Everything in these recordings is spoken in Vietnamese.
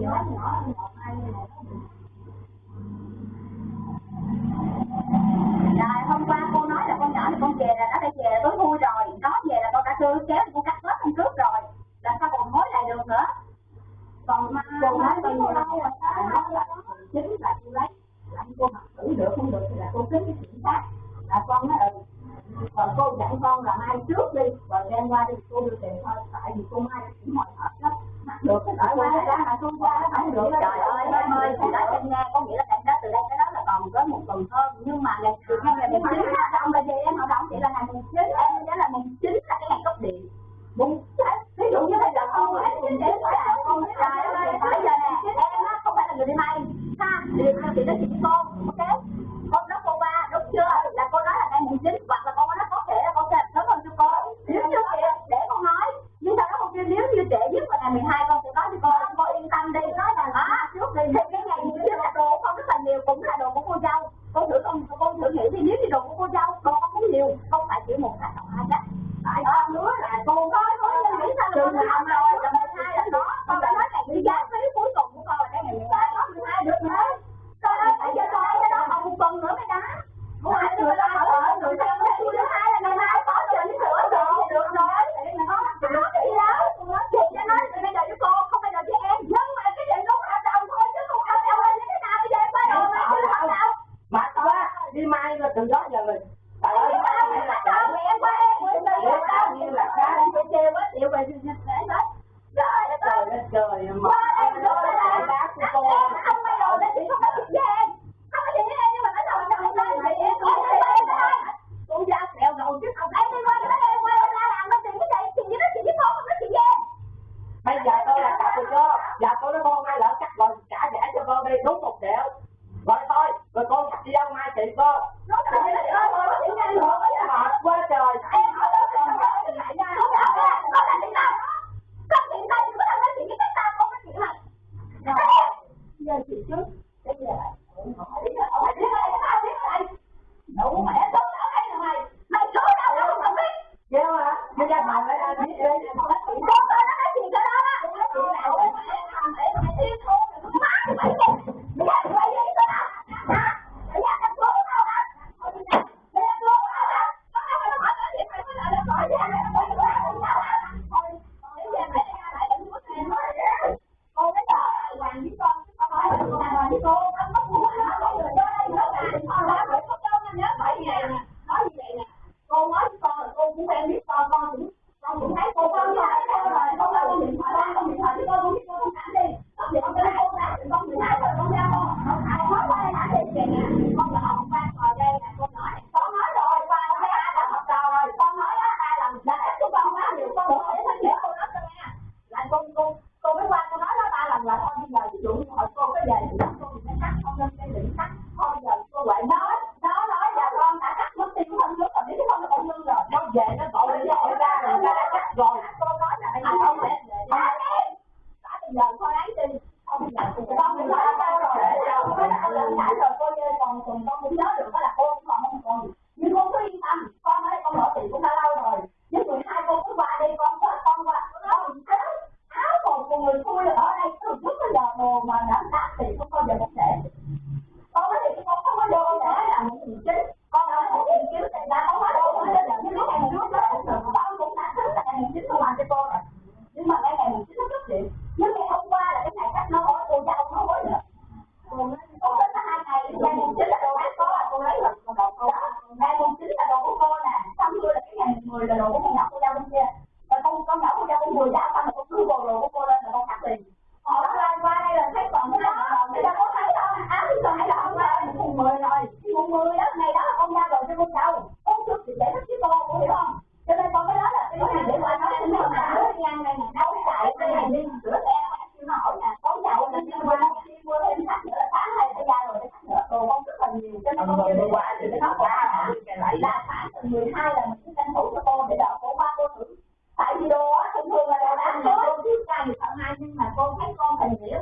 rồi hôm qua cô nói là con nhỏ thì con về là nó phải về tối vui rồi. Nó về là con đã đưa kéo thì con cắt hết hôm trước rồi. Là sao còn hối lại được nữa? Còn mà cô nói bao nhiêu lâu là chính là cô lấy. Anh cô mặc tử được không được thì là cô kiếm cái chuyện khác. Là con nói ừ và cô dặn con là mai trước đi và đem qua đi cô đưa tiền thôi tại vì cô mai được ở ngoài đó mà không qua nó phải được trời ơi em ơi thì đó em nghe có nghĩa là em đó từ đây tới đó là còn có một tuần hơn. Nhưng mà ngày đầu của con nhỏ cô dâu bên kia. Và con con nhỏ cô dâu bên người đã nhưng mà con thấy con thành nghĩa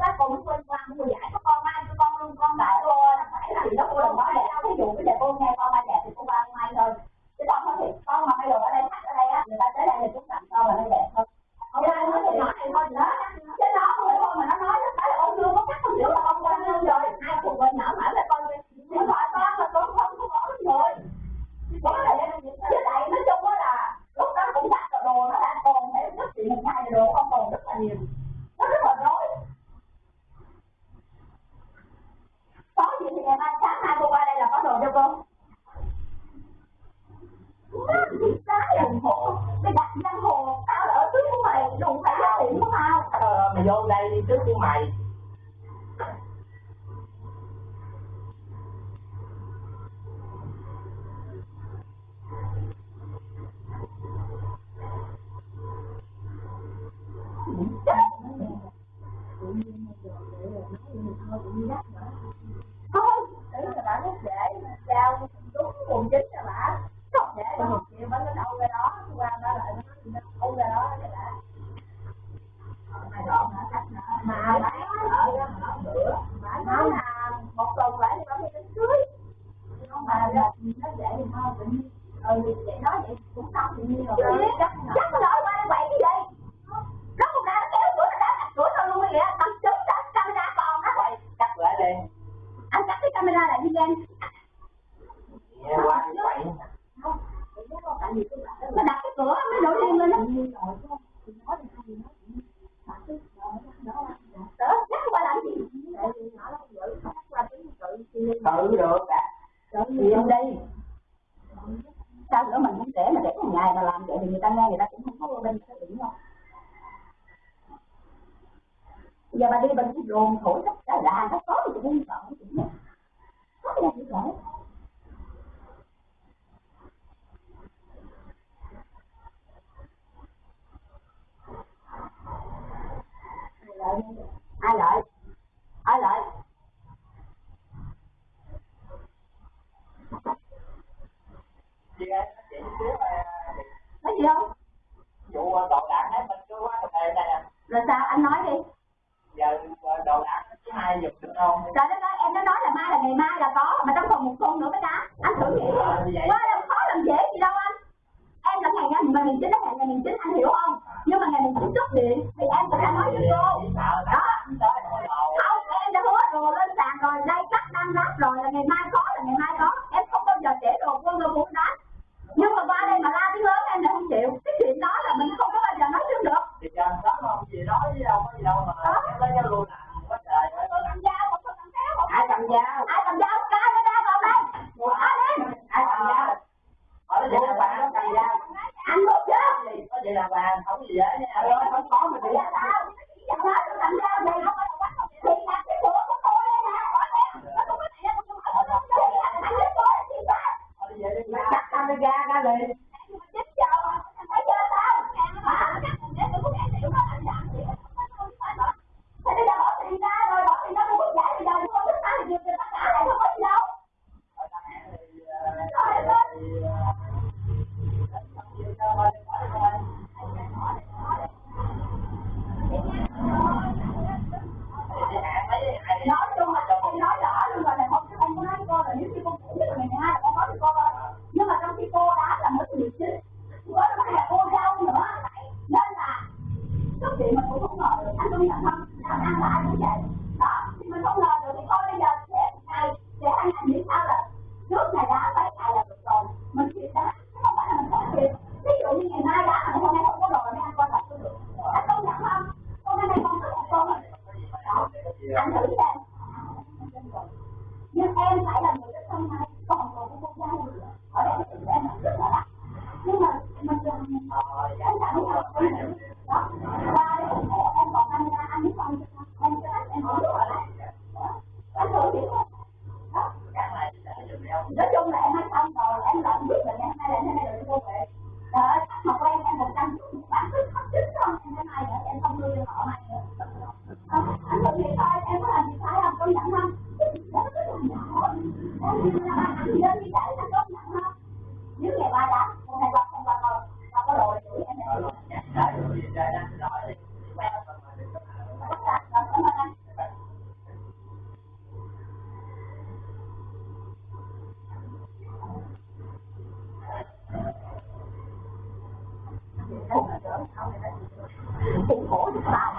Thôi. 文档。ai là có mà trong phòng một con nữa mới đá. Anh thử nghĩ quá làm khó làm dễ gì đâu anh. Em là ngày ngày mà miền chính là ngày ngày mình chính anh hiểu không? Nhưng mà ngày mình chính cúp điện. dạ nhà ơi không có mà chị ผมขอติดตาม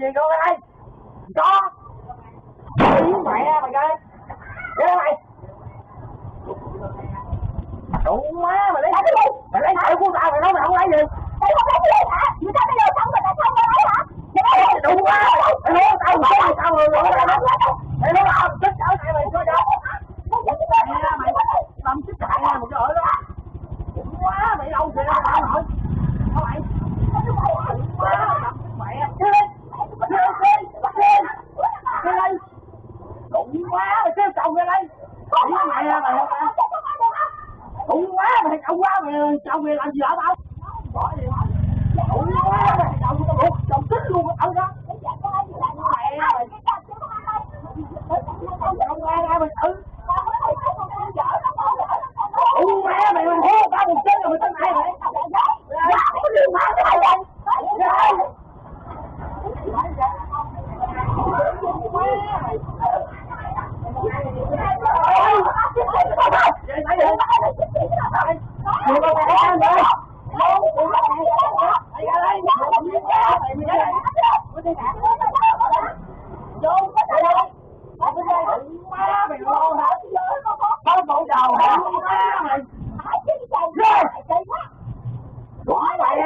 Diego, and I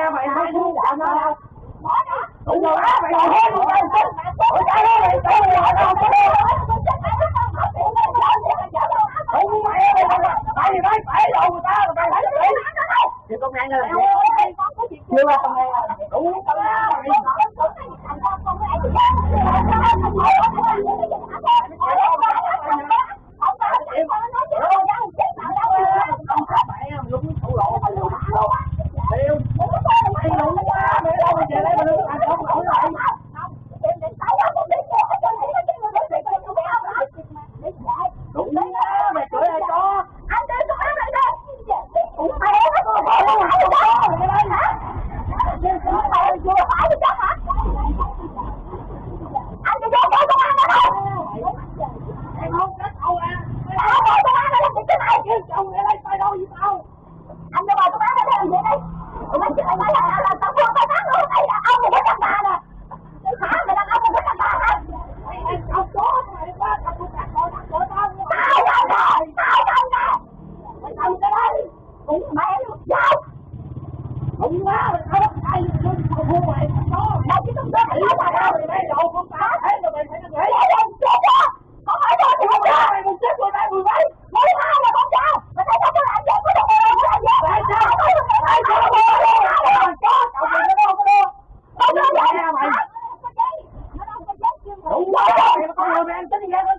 ra mày hai đứa đã nó đâu Ủa rồi á, mày còn hôn rồi Ủa cái đó mày tao mày hỏi tao tao đâu Ủa mày mày mày mày mày người ta mày phải phải Thì con này là Chưa là con này là đủ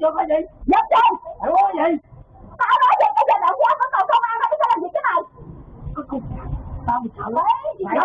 tôi có gì dám chơi? Mày có gì? Tao nói gì cái giờ động giáo có cầu công an mà biết sao làm gì cái này? Có con tao sợ lắm mày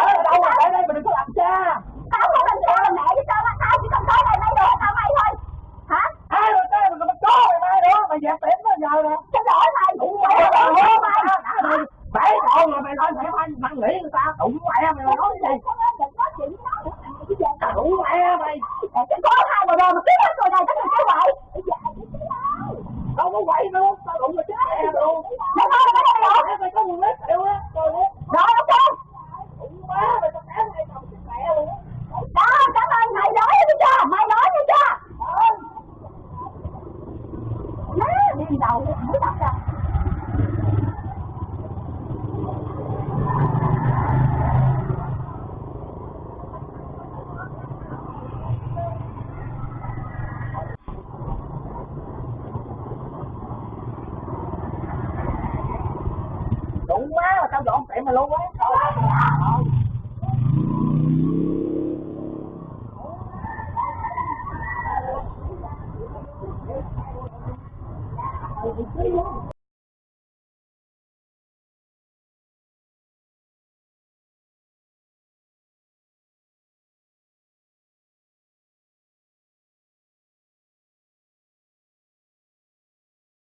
đổ tệ mà lâu quá